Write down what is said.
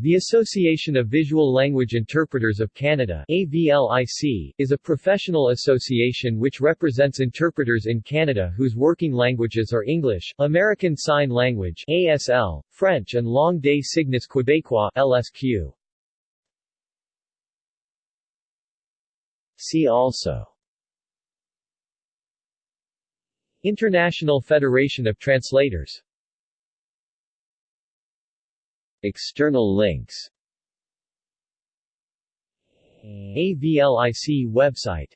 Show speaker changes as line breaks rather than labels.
The Association of Visual Language Interpreters of Canada AVLIC, is a professional association which represents interpreters in Canada whose working languages are English, American Sign Language ASL, French and Langue des Signes Québécois LSQ. See also International Federation of Translators External links. AVLIC website